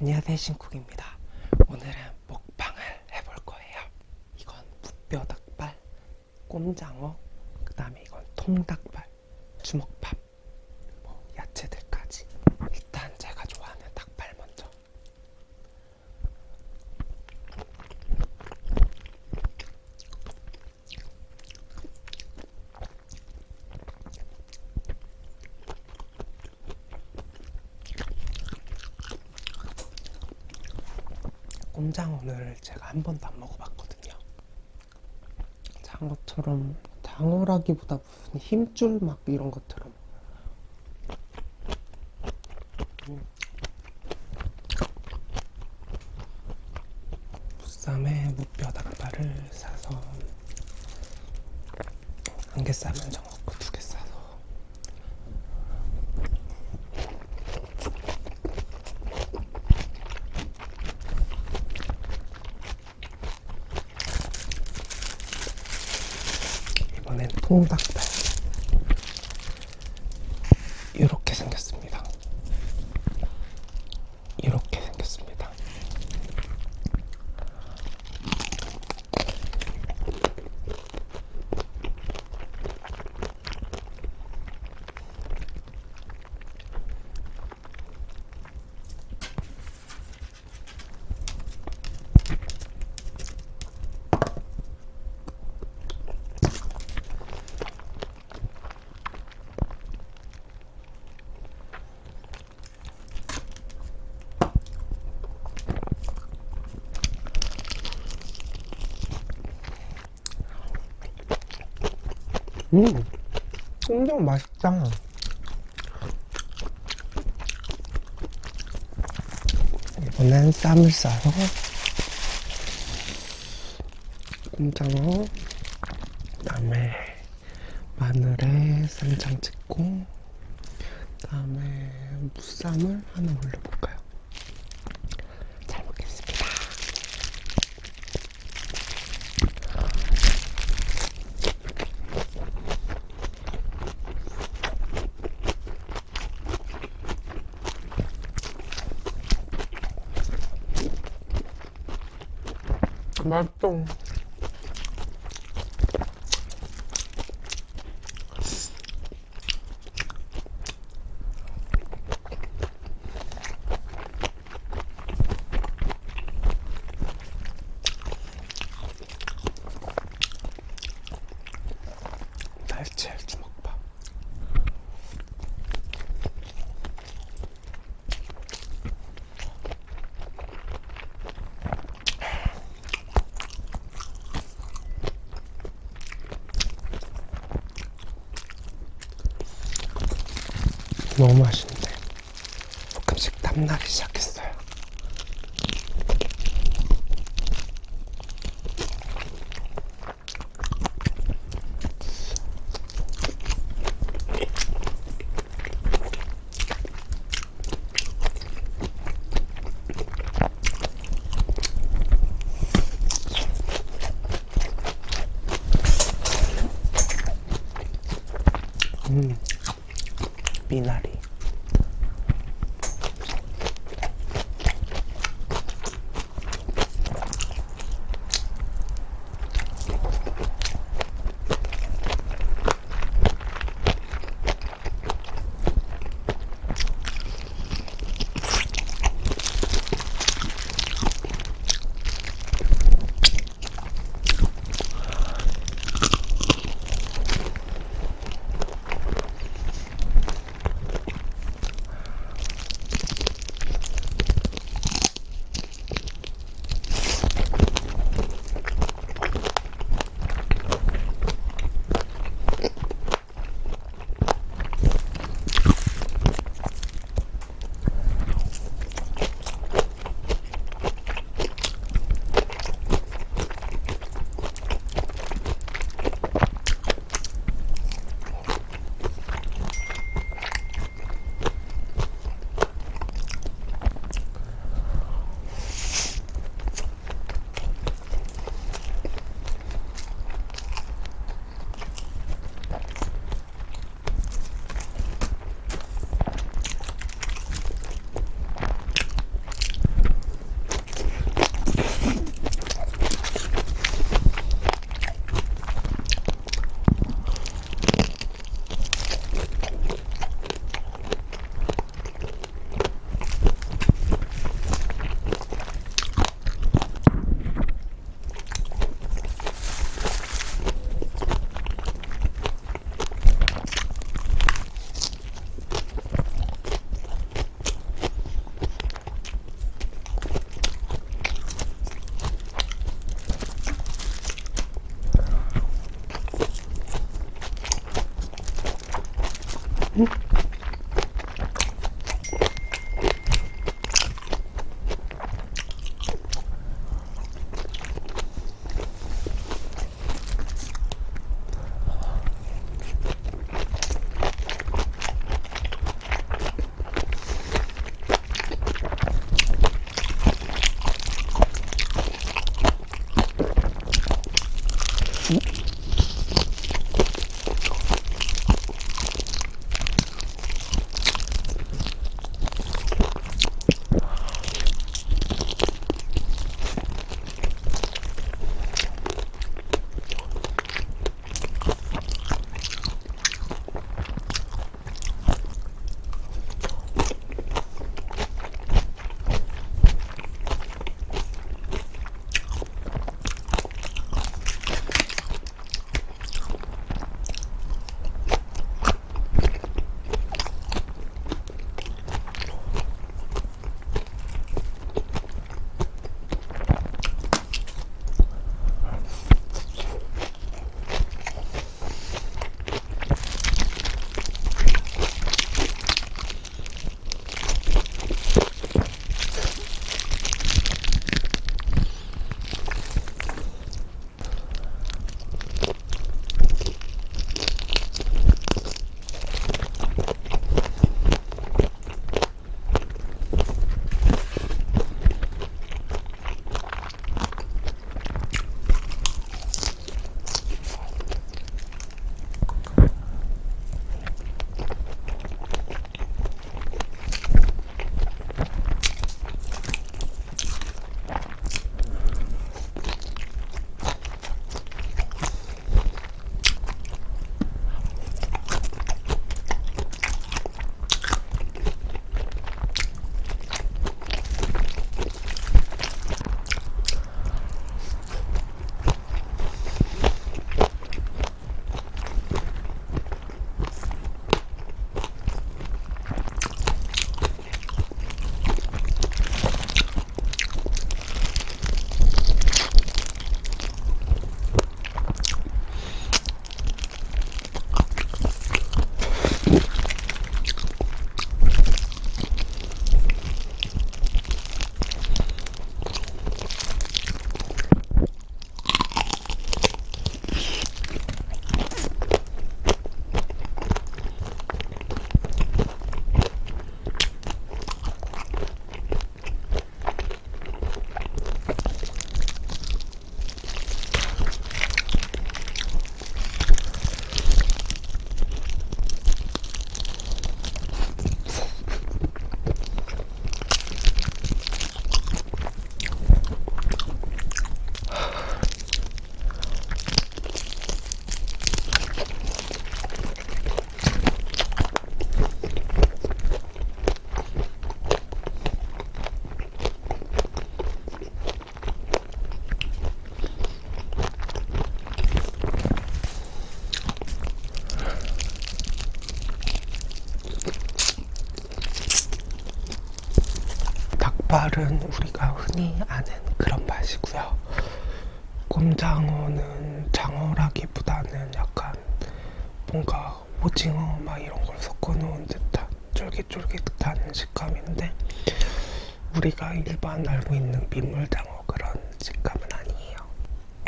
안녕하세요 신쿡입니다. 오늘은 먹방을 해볼 거예요. 이건 무뼈 닭발 꼼장어 그 다음에 이건 통닭발 주먹밥 뭐 야채들까지 일단 제가 좋아하는 닭발 먼저 꼼장어를 제가 한 번도 안 먹어봤거든요. 장어처럼 장어라기보다 무슨 힘줄 막 이런 것처럼 음. 부쌈에 무뼈 닭발을 사서 한개 싸면 정없고 두 개 싸서 이번엔 통닭발 이렇게 생겼습니다 이렇게 생겼습니다 음, 엄청 맛있다. 이번엔 쌈을 싸서 꼼장어 그다음에 마늘에 쌈장 찍고 그다음에 무쌈을 하나 올려볼까요? 잘 먹겠습니다. 맛있어. 날치알 주먹밥. 너무 맛있는데. 조금씩 땀나기 시작했 Mm-hmm. 닭발은 우리가 흔히 아는 그런 맛이고요. 꼼장어는 장어라기보다는 약간 뭔가 오징어 막 이런 걸 섞어 놓은 듯한 쫄깃쫄깃한 식감인데 우리가 일반 알고 있는 민물장어 그런 식감은 아니에요.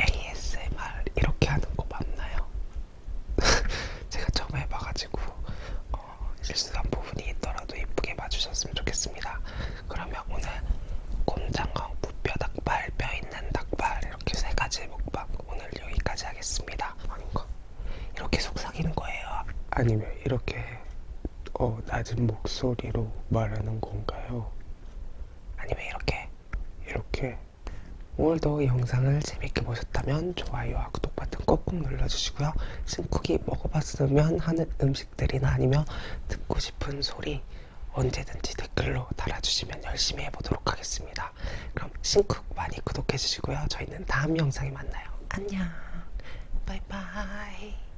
ASMR 이렇게 하는 거 맞나요? 제가 처음 해봐가지고 어, 실수한 부분이 있더라도 예쁘게 봐주셨으면 좋겠습니다. 그러면 오늘 곰장어, 무뼈 닭발, 뼈 있는 닭발 이렇게 세 가지 먹방 오늘 여기까지 하겠습니다. 아닌가? 이렇게 속삭이는 거예요? 아니면 이렇게 어, 낮은 목소리로 말하는 건가요? 아니면 이렇게 이렇게 오늘도 영상을 재밌게 보셨다면 좋아요와 구독 버튼 꼭꼭 눌러주시고요. 신쿡이 먹어봤으면 하는 음식들이나 아니면 듣고 싶은 소리 언제든지 댓글로 달아주시면 열심히 해보도록 하겠습니다. 그럼 신쿡 많이 구독해주시고요. 저희는 다음 영상에 만나요. 안녕. 바이바이.